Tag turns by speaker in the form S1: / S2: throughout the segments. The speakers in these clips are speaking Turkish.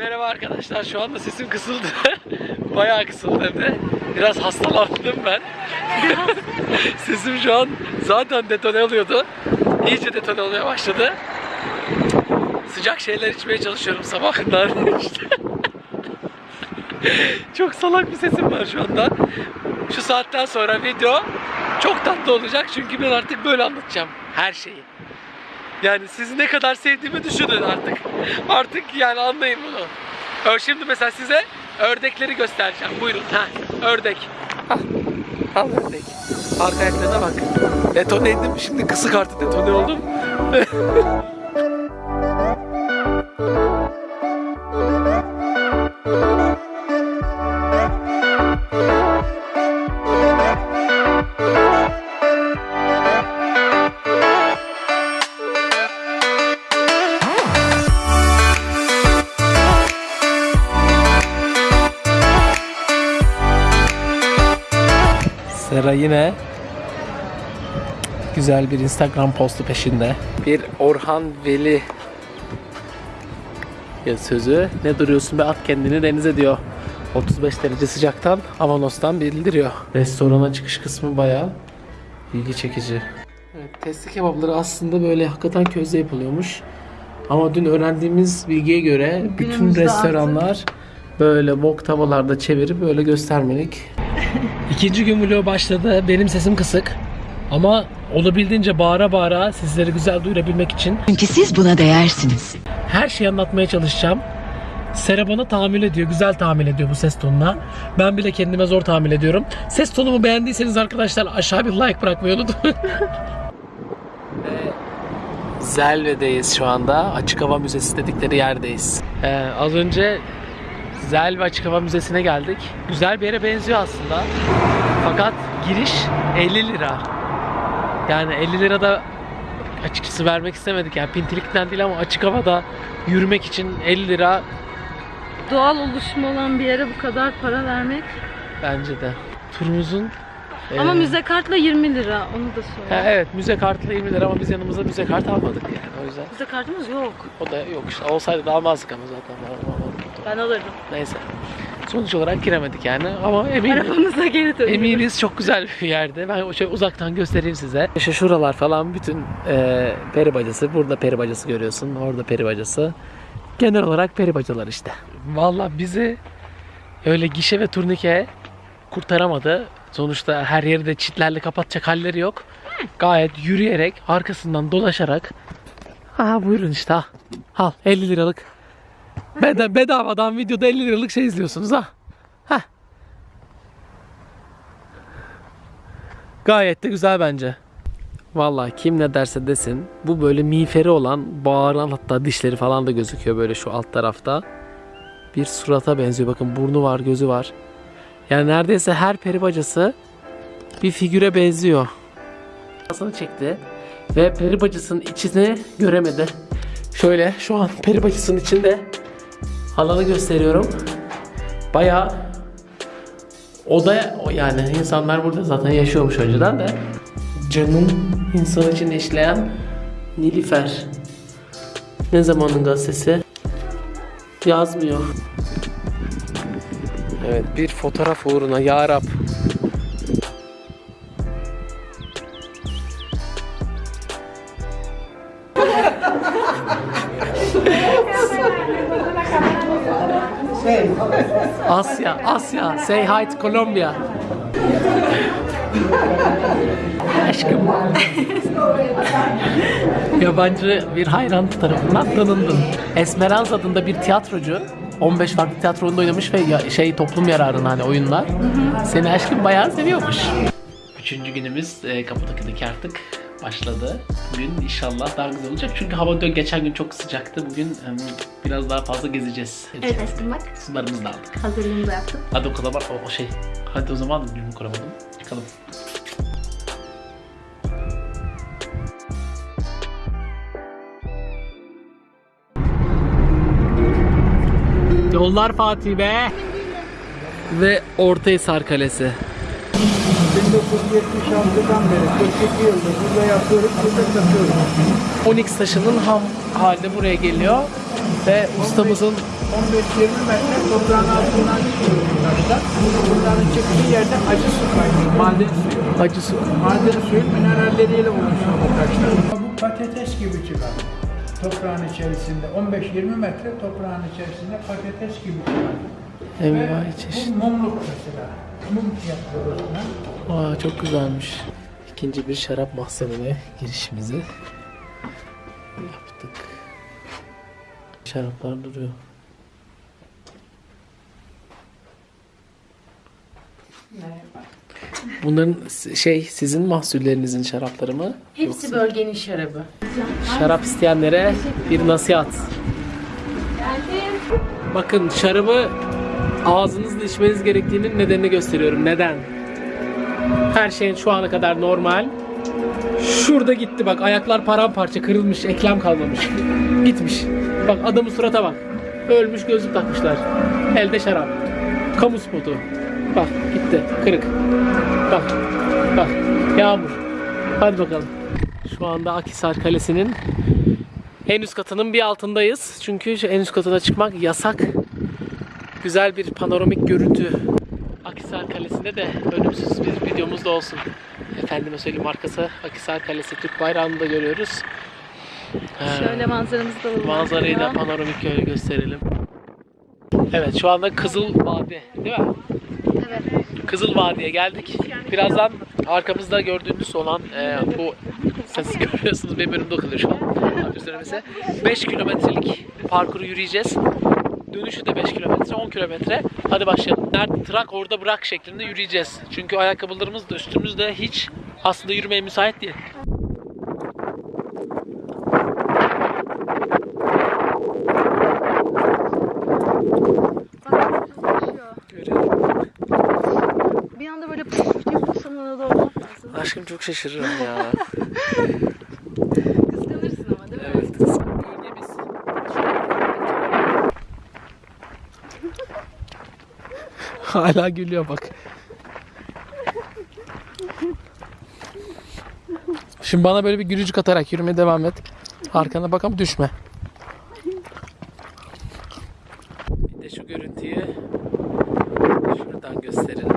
S1: Merhaba arkadaşlar. Şu anda sesim kısıldı. Bayağı kısıldı hem de. Biraz hastalandım ben. sesim şu an zaten detone oluyordu. İyice detone olmaya başladı. Sıcak şeyler içmeye çalışıyorum sabahından. işte. Çok salak bir sesim var şu anda. Şu saatten sonra video çok tatlı olacak çünkü ben artık böyle anlatacağım her şeyi. Yani sizi ne kadar sevdiğimi düşünün artık. Artık yani anlayın bunu. Şimdi mesela size ördekleri göstereceğim. Buyurun. Ha, ördek. Al. Al ördek. Arka ayaklarına bak. Detoneydim. Şimdi kısık artı detone oldum. yine güzel bir Instagram postu peşinde. Bir Orhan Veli ya sözü. Ne duruyorsun be at kendini denize diyor. 35 derece sıcaktan Avanos'tan bildiriyor. Restorana çıkış kısmı bayağı ilgi çekici. Evet, testi kebapları aslında böyle hakikaten közde yapılıyormuş. Ama dün öğrendiğimiz bilgiye göre bütün
S2: Günümüzde
S1: restoranlar böyle wok tavalarda çevirip böyle göstermelik. İkinci gün vlog başladı. Benim sesim kısık. Ama olabildiğince bağıra bağıra sizleri güzel duyurabilmek için
S3: Çünkü siz buna değersiniz.
S1: her şeyi anlatmaya çalışacağım. Sera bana tahammül ediyor. Güzel tahammül ediyor bu ses tonuna. Ben bile kendime zor tahammül ediyorum. Ses tonumu beğendiyseniz arkadaşlar aşağı bir like bırakmayı unutmayın. Zelve'deyiz şu anda. Açık Hava Müzesi dedikleri yerdeyiz. Ee, az önce Zelve Açık Hava Müzesi'ne geldik. Güzel bir yere benziyor aslında. Fakat giriş 50 lira. Yani 50 lira da açıkçası vermek istemedik. Yani pintilikten değil ama açık havada yürümek için 50 lira
S2: Doğal oluşumu olan bir yere bu kadar para vermek.
S1: bence de. Turumuzun
S2: Ama
S1: e,
S2: müze kartla 20 lira onu da
S1: ha,
S2: söyle.
S1: evet müze kartı 20 lira ama biz yanımıza müze kartı almadık yani o yüzden.
S2: Müze kartımız yok.
S1: O da yok işte olsaydı da almazdık ama zaten.
S2: Ben alırdım.
S1: Neyse. Sonuç olarak giremedik yani ama eminim.
S2: Arabamıza geri döndük.
S1: Eminiz çok güzel bir yerde. Ben şöyle uzaktan göstereyim size. İşte şuralar falan bütün e, peri bacası. Burada peri bacası görüyorsun. Orada peri bacası. Genel olarak peri bacalar işte. Valla bizi öyle gişe ve turnike kurtaramadı. Sonuçta her yeri de çitlerle kapatacak halleri yok. Gayet yürüyerek, arkasından dolaşarak. Ha buyurun işte ha. Al 50 liralık. Beda bedavadan videoda 50 liralık şey izliyorsunuz ha. Ha. Gayet de güzel bence. Vallahi kim ne derse desin bu böyle miğferi olan bağıran hatta dişleri falan da gözüküyor böyle şu alt tarafta. Bir surata benziyor bakın burnu var gözü var. Yani neredeyse her peri bacası bir figüre benziyor. Kafasını çekti ve peri bacasının içini göremedi. Şöyle şu an peri bacasının içinde alanı gösteriyorum. Bayağı Oda yani insanlar burada zaten yaşıyormuş önceden de. Canın insan için işleyen Nilüfer. Ne zamanın gazetesi? Yazmıyor. Evet bir fotoğraf uğruna ya. Asya, Asya. Say hi to Colombia. Aşkım. Yabancı bir hayran tarafından tanındın. Esmeralda adında bir tiyatrocu 15 farklı tiyatro oyununda oynamış ve ya- şey toplum yararına hani oyunlar. Seni aşkım bayağı seviyormuş. Üçüncü günümüz e, Kapadokya'daki artık başladı. Bugün inşallah daha güzel olacak. Çünkü hava dün geçen gün çok sıcaktı. Bugün em, biraz daha fazla gezeceğiz.
S2: Evet aşkım bak
S1: Sularımızı da aldık.
S2: hazırlığımı da yaptım.
S1: Hadi o kadar var o, o şey. Hadi o zaman günümü kuramadım. Çıkalım. Yollar Fatih be. Ve Ortahisar Kalesi.
S4: 1976'dan beri 42 yıldır burada yapıyoruz, burada satıyoruz.
S1: Onyx taşının ham halde buraya geliyor ve ustamızın
S4: 15-20 metre toprağın altından çıkıyor taşlar. Bunların çıktığı yerde acı su kaynıyor. Maden suyu.
S1: Acı su.
S4: Maden suyun mineralleriyle oluşuyor bu taşlar. Bu patates gibi çıkar. Toprağın içerisinde 15-20 metre toprağın içerisinde patates gibi çıkar.
S1: Envai çeşit.
S4: Bu mumluk mesela. Mum yapıyoruz buna.
S1: Aa, çok güzelmiş. İkinci bir şarap mahzenine girişimizi yaptık. Şaraplar duruyor. Bunların s- şey sizin mahsullerinizin şarapları mı?
S2: Hepsi bölgenin şarabı.
S1: Şarap isteyenlere bir nasihat. Bakın şarabı ağzınızla içmeniz gerektiğinin nedenini gösteriyorum. Neden? Her şeyin şu ana kadar normal. Şurada gitti bak ayaklar paramparça kırılmış eklem kalmamış. Gitmiş. Bak adamın surata bak. Ölmüş gözlük takmışlar. Elde şarap. Kamu spotu. Bak gitti kırık. Bak bak yağmur. Hadi bakalım. Şu anda Akhisar Kalesi'nin en üst katının bir altındayız. Çünkü en üst katına çıkmak yasak. Güzel bir panoramik görüntü. Akhisar Kalesi'nde de ölümsüz bir videomuz da olsun. Efendime söyleyeyim arkası Akhisar Kalesi Türk bayrağını da görüyoruz.
S2: Şöyle manzaramızı da.
S1: Manzarayı da panoramik şöyle gösterelim. Evet şu anda Kızıl Vadi değil mi?
S2: Evet.
S1: Kızıl Vadi'ye geldik. Birazdan arkamızda gördüğünüz olan e, bu siz görüyorsunuz benim önümde kalıyor şu an. Abi söylemesi. 5 kilometrelik parkuru yürüyeceğiz. Dönüşü de 5 kilometre, 10 kilometre. Hadi başlayalım. Nerede trak orada bırak şeklinde yürüyeceğiz. Çünkü ayakkabılarımız da üstümüzde hiç aslında yürümeye müsait değil.
S2: Bir anda böyle puf diye.
S1: Aşkım çok şaşırırım ya.
S2: Kıskanırsın ama değil mi?
S1: Evet, kız. Bölgemiz. Hala gülüyor bak. Şimdi bana böyle bir gülücük atarak yürümeye devam et. Arkana bak ama düşme. Bir de şu görüntüyü şuradan gösterelim.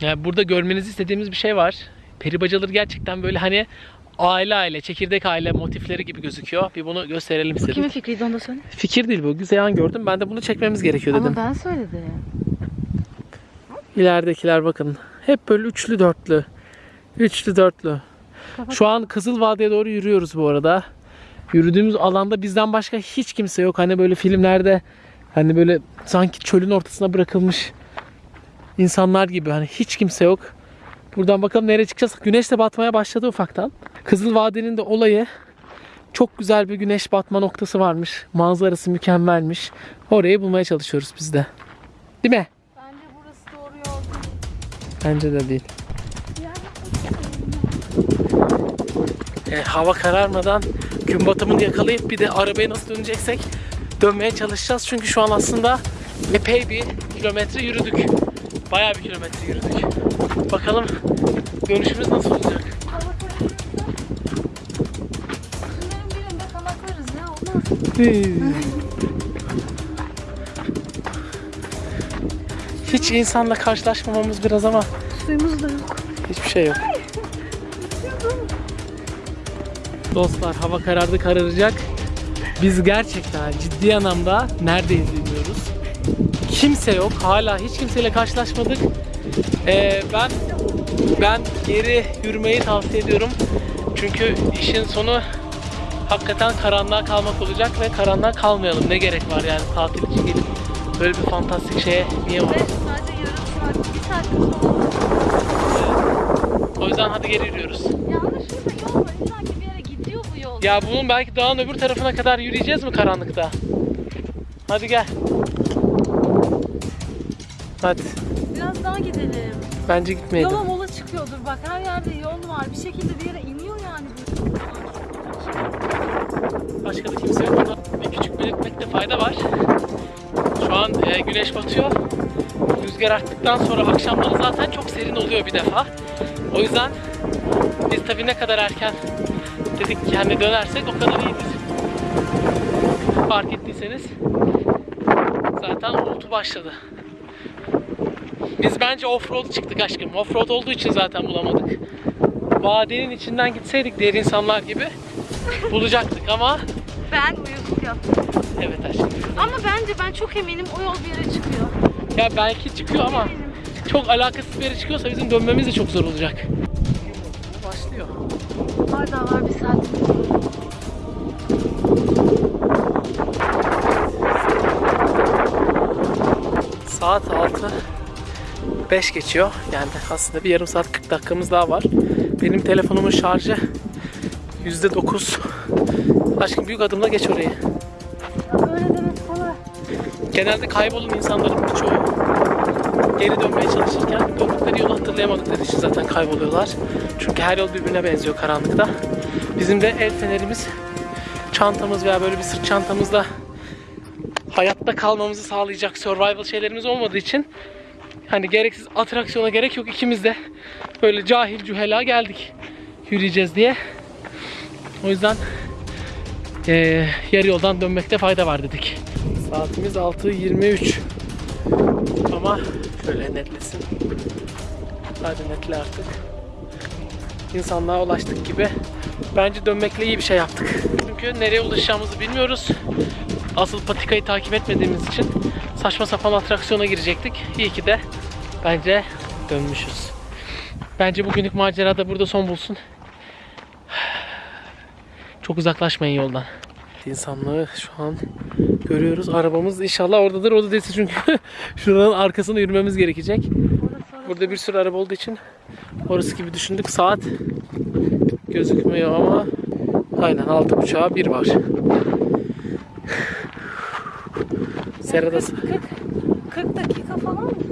S1: Yani burada görmenizi istediğimiz bir şey var. Peri bacaları gerçekten böyle hani aile aile, çekirdek aile motifleri gibi gözüküyor. Bir bunu gösterelim istedim.
S2: Kimin fikriydi onu da söyle.
S1: Fikir değil bu. Güzel gördüm. Ben de bunu çekmemiz gerekiyor dedim.
S2: Ama ben söyledim.
S1: İleridekiler bakın. Hep böyle üçlü dörtlü. Üçlü dörtlü. Şu an Kızıl Vadi'ye doğru yürüyoruz bu arada. Yürüdüğümüz alanda bizden başka hiç kimse yok. Hani böyle filmlerde hani böyle sanki çölün ortasına bırakılmış insanlar gibi hani hiç kimse yok. Buradan bakalım nereye çıkacağız. Güneş de batmaya başladı ufaktan. Kızıl Vadi'nin de olayı çok güzel bir güneş batma noktası varmış. Manzarası mükemmelmiş. Orayı bulmaya çalışıyoruz biz de. Değil mi?
S2: Bence burası doğru yol değil.
S1: Bence de değil. E, hava kararmadan gün batımını yakalayıp bir de arabayı nasıl döneceksek dönmeye çalışacağız. Çünkü şu an aslında epey bir kilometre yürüdük. Bayağı bir kilometre yürüdük. Bakalım dönüşümüz nasıl olacak? Hiç insanla karşılaşmamamız biraz ama
S2: Suyumuz da yok.
S1: hiçbir şey yok. Dostlar hava karardı kararacak. Biz gerçekten ciddi anlamda neredeyiz bilmiyoruz. Kimse yok. Hala hiç kimseyle karşılaşmadık. Ee, ben ben geri yürümeyi tavsiye ediyorum. Çünkü işin sonu hakikaten karanlığa kalmak olacak ve karanlığa kalmayalım. Ne gerek var yani tatil için gelip böyle bir fantastik şeye niye var?
S2: Ve sadece yarım saat, bir saat.
S1: O yüzden hadi geri yürüyoruz.
S2: Ya ama şurada yol var. İlla ki bir yere gidiyor bu yol.
S1: Ya bunun belki dağın öbür tarafına kadar yürüyeceğiz mi karanlıkta? Hadi gel. Hadi.
S2: Biraz daha gidelim.
S1: Bence gitmeyelim.
S2: Yola mola çıkıyordur bak her yerde yol var. Bir şekilde bir yere iniyor yani.
S1: Başka da kimse yok. Bir küçük belirtmekte fayda var. Şu an e, güneş batıyor. Rüzgar arttıktan sonra akşamları zaten çok serin oluyor bir defa. O yüzden biz tabii ne kadar erken dedik ki hani dönersek o kadar iyidir. fark ettiyseniz zaten uğultu başladı. Biz bence offroad çıktık aşkım. Offroad olduğu için zaten bulamadık. Vadenin içinden gitseydik diğer insanlar gibi bulacaktık ama
S2: Ben uyuz yaptım.
S1: evet aşkım.
S2: Ama bence ben çok eminim o yol bir yere çıkıyor.
S1: Ya belki çıkıyor ama çok alakasız bir yere çıkıyorsa bizim dönmemiz de çok zor olacak. Başlıyor.
S2: Hala var bir saat.
S1: Saat 6 5 geçiyor. Yani aslında bir yarım saat 40 dakikamız daha var. Benim telefonumun şarjı %9. Aşkım büyük adımla geç orayı.
S2: Böyle demek kolay.
S1: Genelde kaybolan insanların birçoğu geri dönmeye çalışırken döndükleri yolu hatırlayamadıkları için zaten kayboluyorlar. Çünkü her yol birbirine benziyor karanlıkta. Bizim de el fenerimiz, çantamız veya böyle bir sırt çantamızla hayatta kalmamızı sağlayacak survival şeylerimiz olmadığı için hani gereksiz atraksiyona gerek yok. İkimiz de böyle cahil cühela geldik yürüyeceğiz diye. O yüzden eee yarı yoldan dönmekte fayda var dedik. Saatimiz 6.23 ama şöyle netlesin. Hadi netle artık. İnsanlığa ulaştık gibi. Bence dönmekle iyi bir şey yaptık. Çünkü nereye ulaşacağımızı bilmiyoruz. Asıl patikayı takip etmediğimiz için saçma sapan atraksiyona girecektik. İyi ki de bence dönmüşüz. Bence bugünlük macera da burada son bulsun. Çok uzaklaşmayın yoldan. İnsanlığı şu an görüyoruz. Arabamız inşallah oradadır. Orada değilse çünkü şuranın arkasına yürümemiz gerekecek. Burada bir sürü araba olduğu için orası gibi düşündük. Saat gözükmüyor ama aynen altı buçuğa bir var. Serada
S2: 40 dakika falan mı